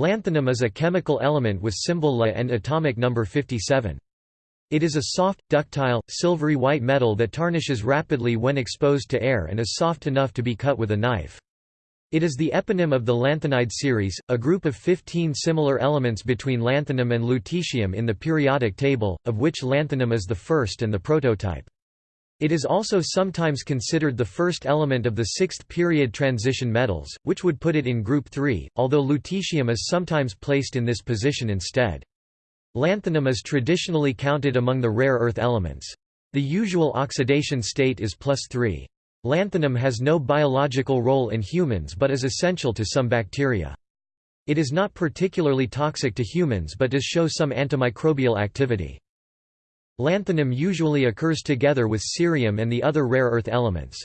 Lanthanum is a chemical element with symbol La and atomic number 57. It is a soft, ductile, silvery white metal that tarnishes rapidly when exposed to air and is soft enough to be cut with a knife. It is the eponym of the lanthanide series, a group of 15 similar elements between lanthanum and lutetium in the periodic table, of which lanthanum is the first and the prototype. It is also sometimes considered the first element of the sixth period transition metals, which would put it in group 3, although lutetium is sometimes placed in this position instead. Lanthanum is traditionally counted among the rare earth elements. The usual oxidation state is plus 3. Lanthanum has no biological role in humans but is essential to some bacteria. It is not particularly toxic to humans but does show some antimicrobial activity. Lanthanum usually occurs together with cerium and the other rare earth elements.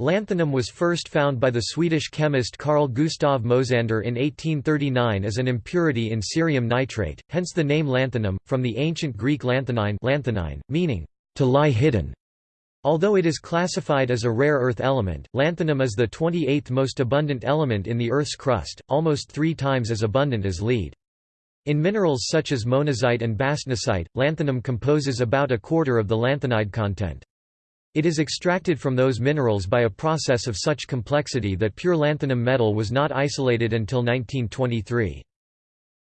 Lanthanum was first found by the Swedish chemist Carl Gustav Mosander in 1839 as an impurity in cerium nitrate, hence the name lanthanum, from the ancient Greek lanthanein, meaning, to lie hidden. Although it is classified as a rare earth element, lanthanum is the 28th most abundant element in the Earth's crust, almost three times as abundant as lead. In minerals such as monazite and bastnasite, lanthanum composes about a quarter of the lanthanide content. It is extracted from those minerals by a process of such complexity that pure lanthanum metal was not isolated until 1923.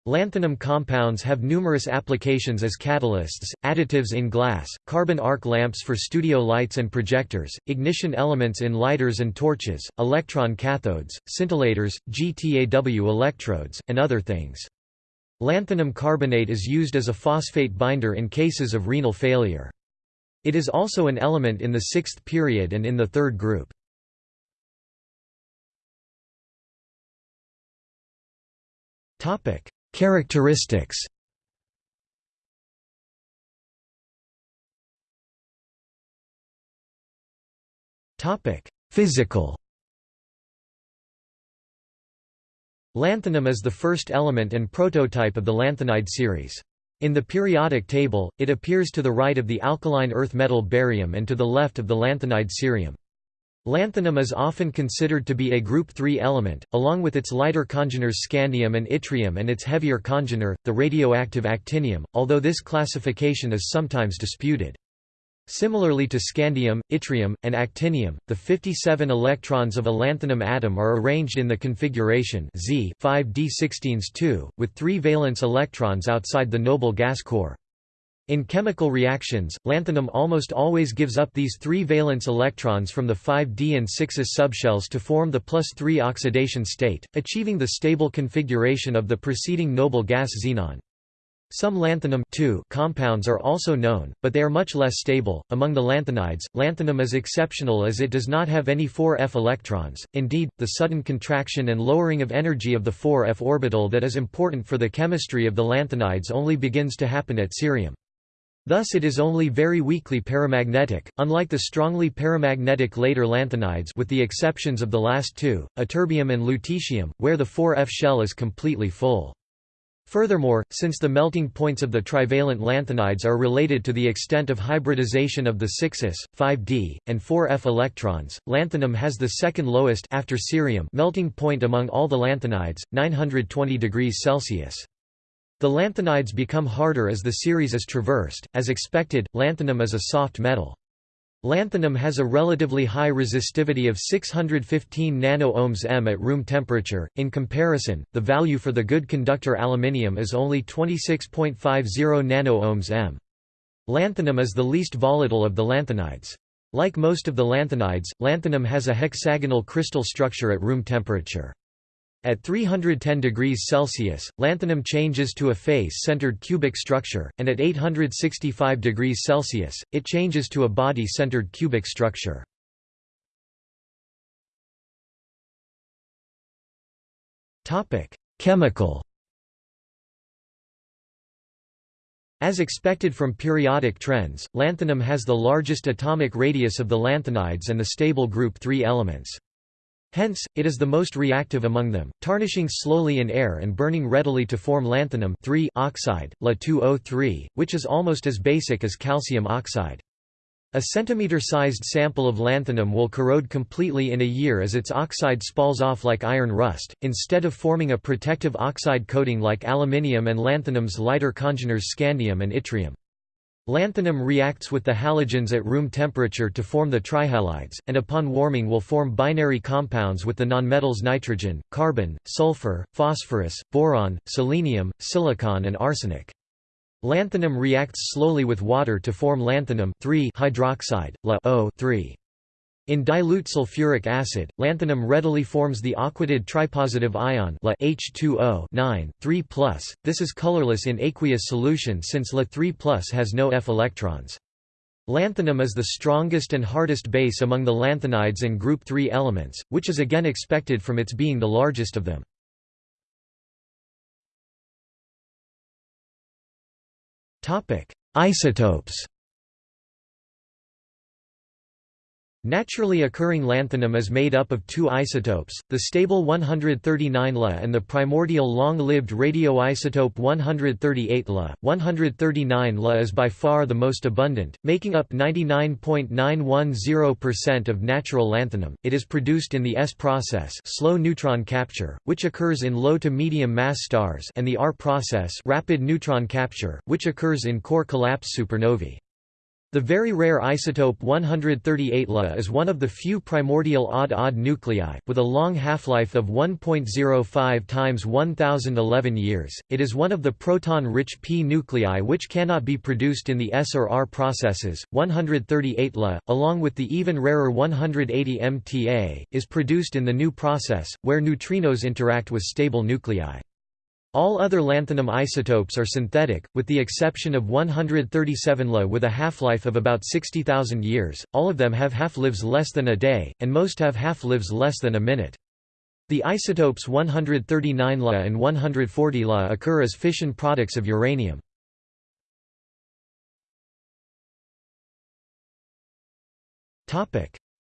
Lanthanum compounds have numerous applications as catalysts, additives in glass, carbon arc lamps for studio lights and projectors, ignition elements in lighters and torches, electron cathodes, scintillators, GTAW electrodes, and other things. Lanthanum carbonate is used as a phosphate binder in cases of renal failure. It is also an element in the sixth period and in the third group. Characteristics Physical Lanthanum is the first element and prototype of the lanthanide series. In the periodic table, it appears to the right of the alkaline earth metal barium and to the left of the lanthanide cerium. Lanthanum is often considered to be a group 3 element, along with its lighter congeners scandium and yttrium and its heavier congener, the radioactive actinium, although this classification is sometimes disputed. Similarly to scandium, yttrium, and actinium, the 57 electrons of a lanthanum atom are arranged in the configuration Z 5d16s2, with three valence electrons outside the noble gas core. In chemical reactions, lanthanum almost always gives up these three valence electrons from the 5d and 6s subshells to form the plus 3 oxidation state, achieving the stable configuration of the preceding noble gas xenon. Some lanthanum compounds are also known, but they are much less stable. Among the lanthanides, lanthanum is exceptional as it does not have any 4f electrons. Indeed, the sudden contraction and lowering of energy of the 4f orbital that is important for the chemistry of the lanthanides only begins to happen at cerium. Thus it is only very weakly paramagnetic, unlike the strongly paramagnetic later lanthanides with the exceptions of the last two, ytterbium and lutetium, where the 4f shell is completely full. Furthermore, since the melting points of the trivalent lanthanides are related to the extent of hybridization of the 6s, 5d, and 4f electrons, lanthanum has the second lowest after cerium melting point among all the lanthanides, 920 degrees Celsius. The lanthanides become harder as the series is traversed. As expected, lanthanum is a soft metal. Lanthanum has a relatively high resistivity of 615 nano-ohms m at room temperature. In comparison, the value for the good conductor aluminium is only 26.50 nano-ohms m. Lanthanum is the least volatile of the lanthanides. Like most of the lanthanides, lanthanum has a hexagonal crystal structure at room temperature. At 310 degrees Celsius, lanthanum changes to a face-centered cubic structure, and at 865 degrees Celsius, it changes to a body-centered cubic structure. Chemical As expected from periodic trends, lanthanum has the largest atomic radius of the lanthanides and the stable group 3 elements. Hence, it is the most reactive among them, tarnishing slowly in air and burning readily to form lanthanum oxide, La2O3, which is almost as basic as calcium oxide. A centimeter-sized sample of lanthanum will corrode completely in a year as its oxide spalls off like iron rust, instead of forming a protective oxide coating like aluminium and lanthanum's lighter congeners scandium and yttrium. Lanthanum reacts with the halogens at room temperature to form the trihalides, and upon warming will form binary compounds with the nonmetals nitrogen, carbon, sulfur, phosphorus, boron, selenium, silicon and arsenic. Lanthanum reacts slowly with water to form lanthanum hydroxide, La 3 in dilute sulfuric acid, lanthanum readily forms the aquated tripositive ion La H2O 9, 3 This is colorless in aqueous solution since La 3 has no F electrons. Lanthanum is the strongest and hardest base among the lanthanides and group 3 elements, which is again expected from its being the largest of them. Isotopes Naturally occurring lanthanum is made up of two isotopes, the stable 139 La and the primordial long-lived radioisotope 138 La. 139 La is by far the most abundant, making up 99.910% of natural lanthanum. It is produced in the S process, slow neutron capture, which occurs in low to medium mass stars, and the R process, rapid neutron capture, which occurs in core collapse supernovae. The very rare isotope 138 La is one of the few primordial odd-odd nuclei, with a long half-life of 1.05 times 1011 years. It is one of the proton-rich p nuclei which cannot be produced in the S or R processes. 138 La, along with the even rarer 180 MTA, is produced in the nu process, where neutrinos interact with stable nuclei. All other lanthanum isotopes are synthetic, with the exception of 137 La with a half-life of about 60,000 years, all of them have half-lives less than a day, and most have half-lives less than a minute. The isotopes 139 La and 140 La occur as fission products of uranium.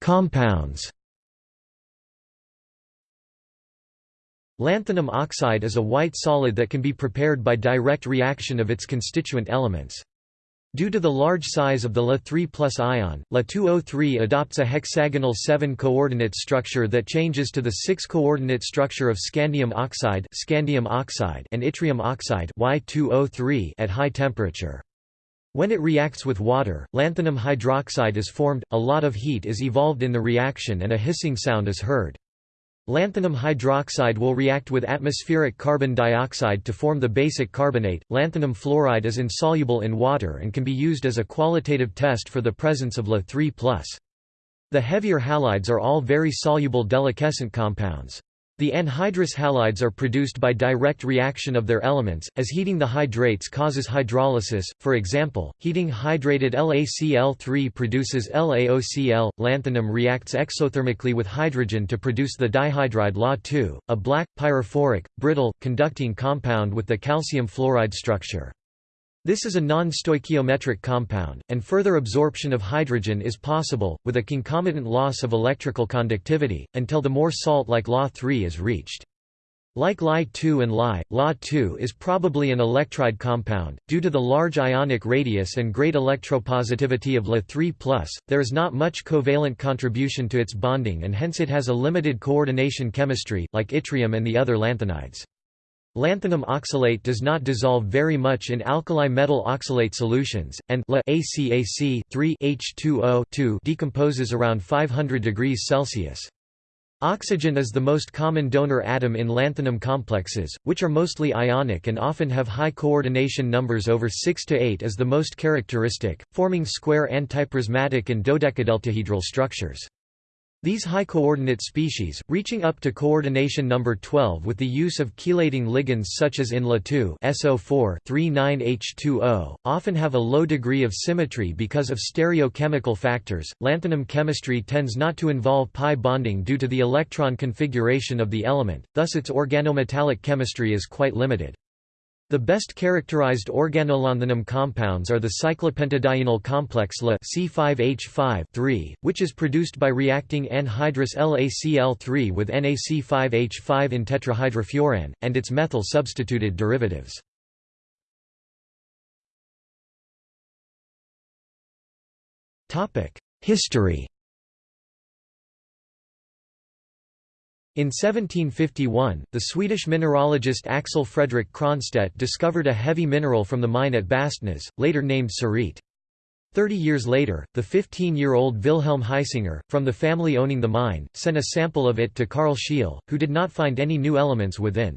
Compounds Lanthanum oxide is a white solid that can be prepared by direct reaction of its constituent elements. Due to the large size of the La3 plus ion, La2O3 adopts a hexagonal 7-coordinate structure that changes to the 6-coordinate structure of scandium oxide, scandium oxide and yttrium oxide Y2O3 at high temperature. When it reacts with water, lanthanum hydroxide is formed, a lot of heat is evolved in the reaction and a hissing sound is heard. Lanthanum hydroxide will react with atmospheric carbon dioxide to form the basic carbonate. Lanthanum fluoride is insoluble in water and can be used as a qualitative test for the presence of La3+. The heavier halides are all very soluble deliquescent compounds. The anhydrous halides are produced by direct reaction of their elements, as heating the hydrates causes hydrolysis, for example, heating hydrated LaCl3 produces LaOCl. Lanthanum reacts exothermically with hydrogen to produce the dihydride La2, a black, pyrophoric, brittle, conducting compound with the calcium fluoride structure. This is a non-stoichiometric compound, and further absorption of hydrogen is possible, with a concomitant loss of electrical conductivity, until the more salt-like La3 is reached. Like Li2 and Li, La2 is probably an electride compound. Due to the large ionic radius and great electropositivity of La3+, there is not much covalent contribution to its bonding and hence it has a limited coordination chemistry, like yttrium and the other lanthanides. Lanthanum oxalate does not dissolve very much in alkali metal oxalate solutions, and La ACAC H2O decomposes around 500 degrees Celsius. Oxygen is the most common donor atom in lanthanum complexes, which are mostly ionic and often have high coordination numbers over 6 to 8 as the most characteristic, forming square antiprismatic and dodecadeltahedral structures. These high-coordinate species, reaching up to coordination number 12 with the use of chelating ligands such as in La2 39H2O, often have a low degree of symmetry because of stereochemical factors. Lanthanum chemistry tends not to involve pi bonding due to the electron configuration of the element, thus its organometallic chemistry is quite limited. The best characterized organolanthanum compounds are the cyclopentadienyl complex La C5H5 which is produced by reacting anhydrous LaCl3 with NaC5H5 in tetrahydrofuran, and its methyl substituted derivatives. History In 1751, the Swedish mineralogist Axel Fredrik Cronstedt discovered a heavy mineral from the mine at Bastnäs, later named cerite. Thirty years later, the 15-year-old Wilhelm Hisinger, from the family owning the mine, sent a sample of it to Carl Scheele, who did not find any new elements within.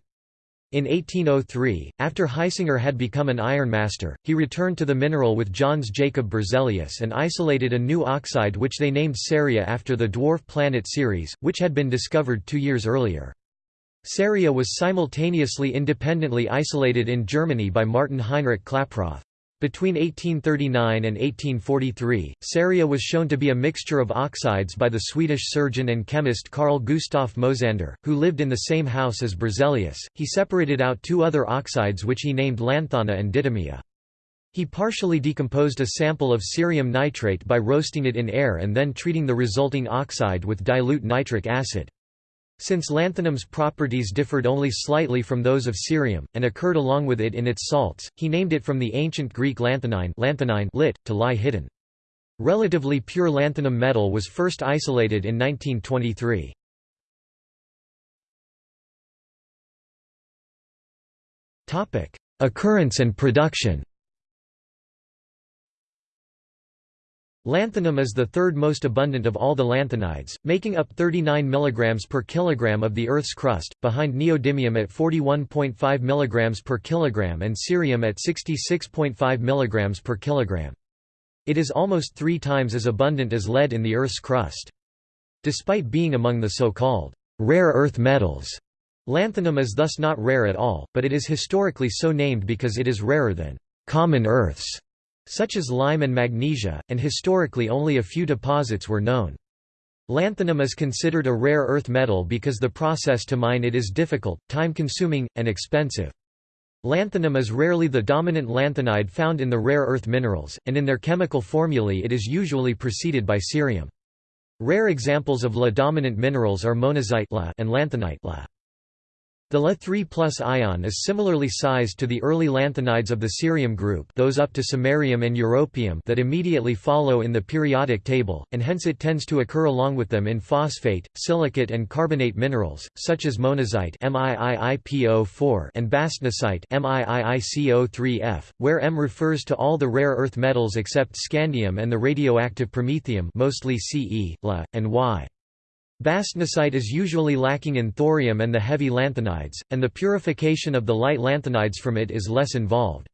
In 1803, after Hisinger had become an ironmaster, he returned to the mineral with Jöns Jacob Berzelius and isolated a new oxide which they named Ceria after the dwarf planet Ceres, which had been discovered two years earlier. Ceria was simultaneously independently isolated in Germany by Martin Heinrich Klaproth. Between 1839 and 1843, ceria was shown to be a mixture of oxides by the Swedish surgeon and chemist Carl Gustaf Mosander, who lived in the same house as Berzelius. He separated out two other oxides which he named lanthana and didymia. He partially decomposed a sample of cerium nitrate by roasting it in air and then treating the resulting oxide with dilute nitric acid. Since lanthanum's properties differed only slightly from those of cerium, and occurred along with it in its salts, he named it from the ancient Greek lanthanein, lanthanein lit, to lie hidden. Relatively pure lanthanum metal was first isolated in 1923. Occurrence and production Lanthanum is the third most abundant of all the lanthanides, making up 39 mg per kilogram of the Earth's crust, behind neodymium at 41.5 mg per kilogram and cerium at 66.5 mg per kilogram. It is almost three times as abundant as lead in the Earth's crust. Despite being among the so-called rare earth metals, lanthanum is thus not rare at all, but it is historically so named because it is rarer than common earths such as lime and magnesia, and historically only a few deposits were known. Lanthanum is considered a rare earth metal because the process to mine it is difficult, time-consuming, and expensive. Lanthanum is rarely the dominant lanthanide found in the rare earth minerals, and in their chemical formulae it is usually preceded by cerium. Rare examples of La-dominant minerals are monazite La and lanthanite the La3 ion is similarly sized to the early lanthanides of the cerium group those up to samarium and europium that immediately follow in the periodic table, and hence it tends to occur along with them in phosphate, silicate and carbonate minerals, such as monazite and bastnasite where M refers to all the rare earth metals except scandium and the radioactive promethium mostly Ce, La, and Y. Bastnasite is usually lacking in thorium and the heavy lanthanides, and the purification of the light lanthanides from it is less involved.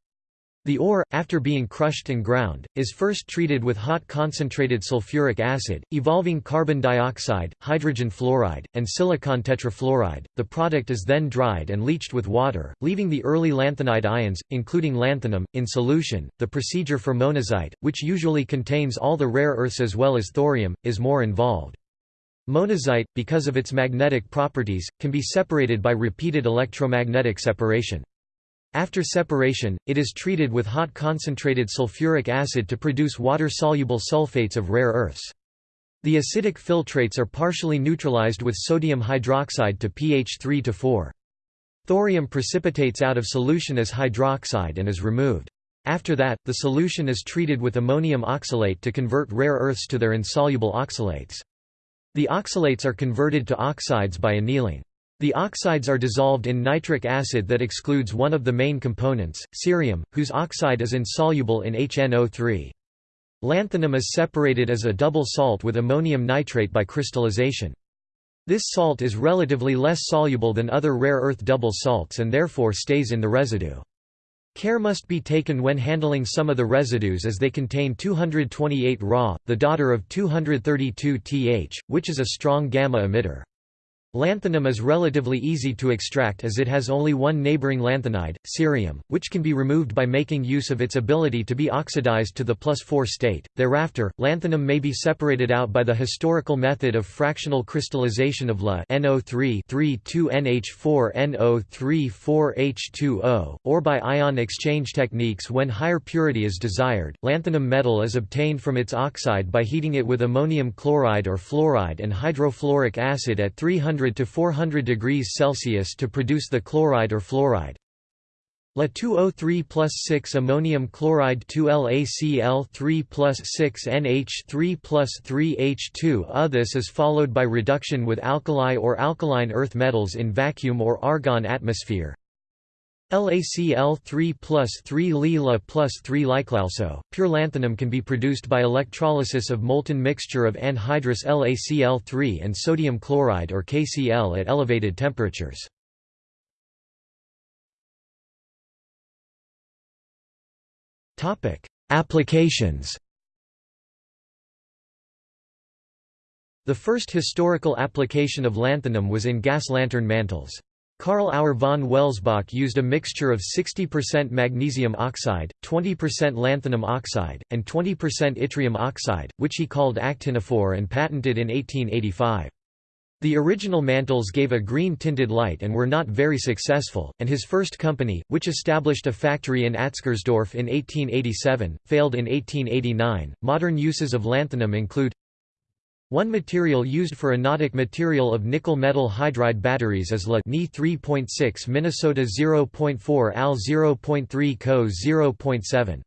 The ore, after being crushed and ground, is first treated with hot concentrated sulfuric acid, evolving carbon dioxide, hydrogen fluoride, and silicon tetrafluoride. The product is then dried and leached with water, leaving the early lanthanide ions, including lanthanum, in solution. The procedure for monazite, which usually contains all the rare earths as well as thorium, is more involved. Monazite, because of its magnetic properties, can be separated by repeated electromagnetic separation. After separation, it is treated with hot concentrated sulfuric acid to produce water-soluble sulfates of rare earths. The acidic filtrates are partially neutralized with sodium hydroxide to pH 3 to 4. Thorium precipitates out of solution as hydroxide and is removed. After that, the solution is treated with ammonium oxalate to convert rare earths to their insoluble oxalates. The oxalates are converted to oxides by annealing. The oxides are dissolved in nitric acid that excludes one of the main components, cerium, whose oxide is insoluble in HNO3. Lanthanum is separated as a double salt with ammonium nitrate by crystallization. This salt is relatively less soluble than other rare earth double salts and therefore stays in the residue. Care must be taken when handling some of the residues as they contain 228 Ra, the daughter of 232 Th, which is a strong gamma emitter. Lanthanum is relatively easy to extract as it has only one neighboring lanthanide, cerium, which can be removed by making use of its ability to be oxidized to the plus 4 state. Thereafter, lanthanum may be separated out by the historical method of fractional crystallization of La NO3 3,2NH4 NO3 4H2O, or by ion exchange techniques when higher purity is desired. Lanthanum metal is obtained from its oxide by heating it with ammonium chloride or fluoride and hydrofluoric acid at 300 to 400 degrees Celsius to produce the chloride or fluoride. La2O3 plus 6 ammonium chloride 2 LaCl3 plus 6 NH3 plus 3 H2 uh, This is followed by reduction with alkali or alkaline earth metals in vacuum or argon atmosphere. LaCl3 plus 3 Lila plus 3 Lyclalso. Pure lanthanum can be produced by electrolysis of molten mixture of anhydrous LaCl3 and sodium chloride or KCl at elevated temperatures. Applications The first historical application of lanthanum was in gas lantern mantles. Karl Auer von Welsbach used a mixture of 60% magnesium oxide, 20% lanthanum oxide, and 20% yttrium oxide, which he called actinophore and patented in 1885. The original mantles gave a green-tinted light and were not very successful, and his first company, which established a factory in Atzgersdorf in 1887, failed in 1889. Modern uses of lanthanum include one material used for anodic material of nickel metal hydride batteries is La Ni 3.6 Minnesota 0.4 Al 0.3 Co 0.7.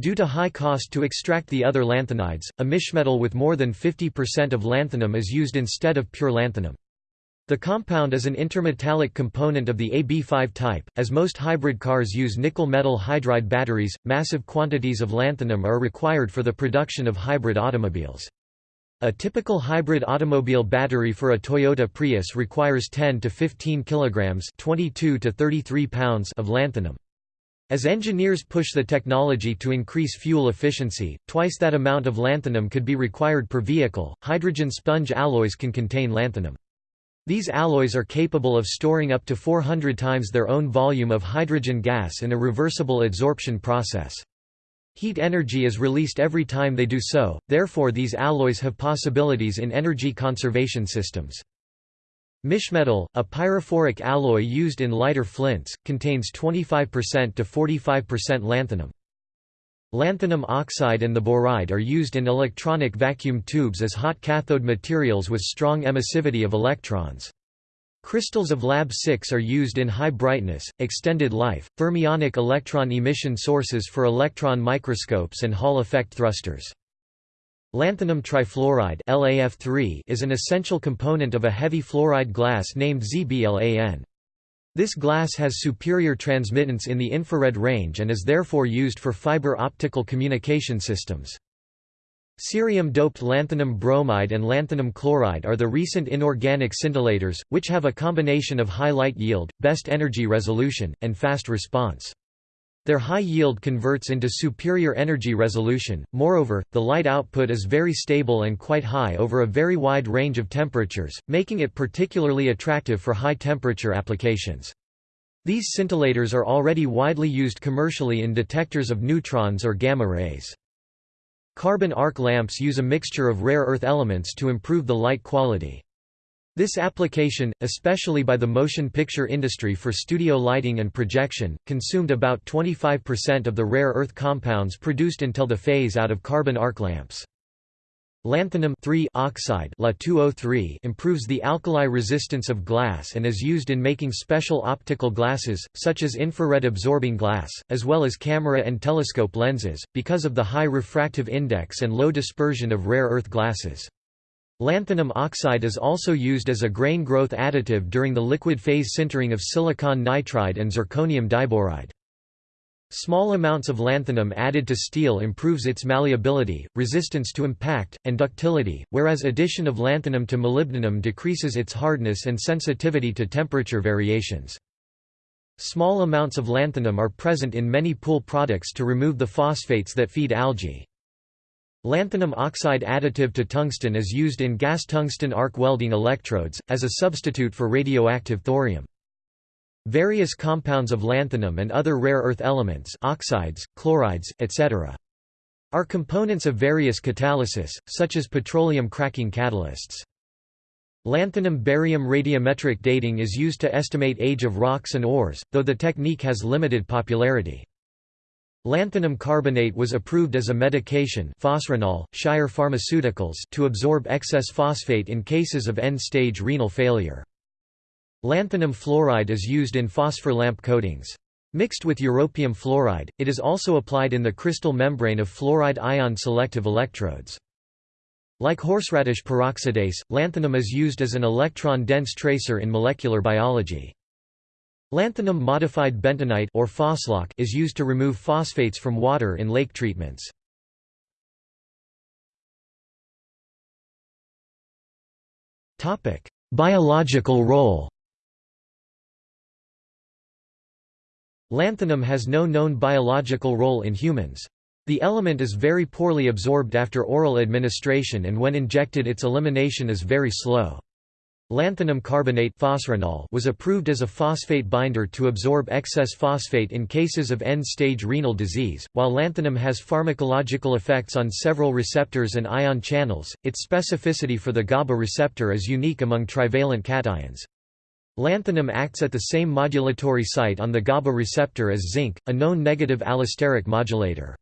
Due to high cost to extract the other lanthanides, a mischmetal with more than 50% of lanthanum is used instead of pure lanthanum. The compound is an intermetallic component of the AB5 type. As most hybrid cars use nickel metal hydride batteries, massive quantities of lanthanum are required for the production of hybrid automobiles. A typical hybrid automobile battery for a Toyota Prius requires 10 to 15 kilograms, 22 to 33 pounds of lanthanum. As engineers push the technology to increase fuel efficiency, twice that amount of lanthanum could be required per vehicle. Hydrogen sponge alloys can contain lanthanum. These alloys are capable of storing up to 400 times their own volume of hydrogen gas in a reversible adsorption process. Heat energy is released every time they do so, therefore these alloys have possibilities in energy conservation systems. Mischmetal, a pyrophoric alloy used in lighter flints, contains 25% to 45% lanthanum. Lanthanum oxide and the boride are used in electronic vacuum tubes as hot cathode materials with strong emissivity of electrons. Crystals of Lab-6 are used in high brightness, extended life, thermionic electron emission sources for electron microscopes and Hall effect thrusters. Lanthanum trifluoride LAF3 is an essential component of a heavy fluoride glass named ZBLAN. This glass has superior transmittance in the infrared range and is therefore used for fiber optical communication systems. Cerium-doped lanthanum bromide and lanthanum chloride are the recent inorganic scintillators, which have a combination of high light yield, best energy resolution, and fast response. Their high yield converts into superior energy resolution, moreover, the light output is very stable and quite high over a very wide range of temperatures, making it particularly attractive for high-temperature applications. These scintillators are already widely used commercially in detectors of neutrons or gamma rays. Carbon arc lamps use a mixture of rare earth elements to improve the light quality. This application, especially by the motion picture industry for studio lighting and projection, consumed about 25% of the rare earth compounds produced until the phase-out of carbon arc lamps. Lanthanum oxide oh improves the alkali resistance of glass and is used in making special optical glasses, such as infrared absorbing glass, as well as camera and telescope lenses, because of the high refractive index and low dispersion of rare earth glasses. Lanthanum oxide is also used as a grain growth additive during the liquid phase sintering of silicon nitride and zirconium diboride. Small amounts of lanthanum added to steel improves its malleability, resistance to impact, and ductility, whereas addition of lanthanum to molybdenum decreases its hardness and sensitivity to temperature variations. Small amounts of lanthanum are present in many pool products to remove the phosphates that feed algae. Lanthanum oxide additive to tungsten is used in gas tungsten arc welding electrodes, as a substitute for radioactive thorium. Various compounds of lanthanum and other rare earth elements oxides, chlorides, etc. are components of various catalysis, such as petroleum cracking catalysts. Lanthanum-barium radiometric dating is used to estimate age of rocks and ores, though the technique has limited popularity. Lanthanum carbonate was approved as a medication Phosrenol, Shire Pharmaceuticals to absorb excess phosphate in cases of end-stage renal failure. Lanthanum fluoride is used in phosphor lamp coatings. Mixed with europium fluoride, it is also applied in the crystal membrane of fluoride ion selective electrodes. Like horseradish peroxidase, lanthanum is used as an electron-dense tracer in molecular biology. Lanthanum modified bentonite or phoslock is used to remove phosphates from water in lake treatments. Biological role. Lanthanum has no known biological role in humans. The element is very poorly absorbed after oral administration and when injected its elimination is very slow. Lanthanum carbonate was approved as a phosphate binder to absorb excess phosphate in cases of end-stage renal disease. While lanthanum has pharmacological effects on several receptors and ion channels, its specificity for the GABA receptor is unique among trivalent cations. Lanthanum acts at the same modulatory site on the GABA receptor as zinc, a known negative allosteric modulator.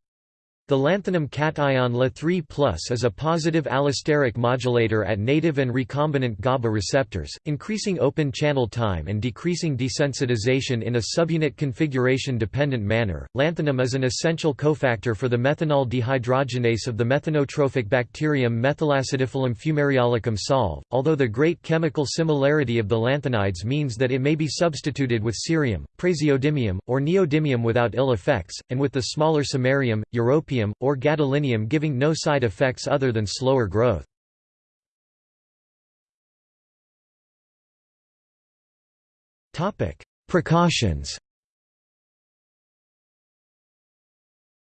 The lanthanum cation La3 is a positive allosteric modulator at native and recombinant GABA receptors, increasing open channel time and decreasing desensitization in a subunit configuration dependent manner. Lanthanum is an essential cofactor for the methanol dehydrogenase of the methanotrophic bacterium Methylacidiphilum fumariolicum SolV, although the great chemical similarity of the lanthanides means that it may be substituted with cerium, praseodymium, or neodymium without ill effects, and with the smaller samarium, europium or gadolinium giving no side effects other than slower growth. Precautions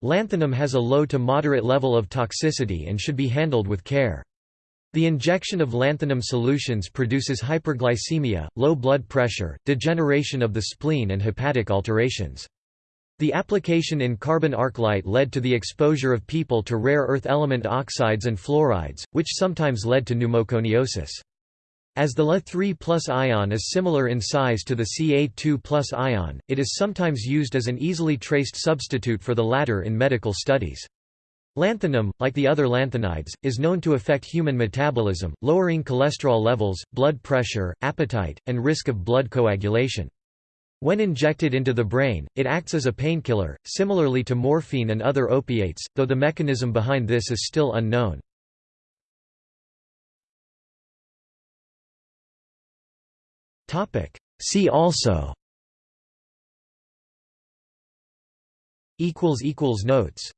Lanthanum has a low to moderate level of toxicity and should be handled with care. The injection of lanthanum solutions produces hyperglycemia, low blood pressure, degeneration of the spleen and hepatic alterations. The application in carbon arc light led to the exposure of people to rare earth element oxides and fluorides, which sometimes led to pneumoconiosis. As the La3 ion is similar in size to the Ca2 ion, it is sometimes used as an easily traced substitute for the latter in medical studies. Lanthanum, like the other lanthanides, is known to affect human metabolism, lowering cholesterol levels, blood pressure, appetite, and risk of blood coagulation. When injected into the brain, it acts as a painkiller, similarly to morphine and other opiates, though the mechanism behind this is still unknown. See also. Notes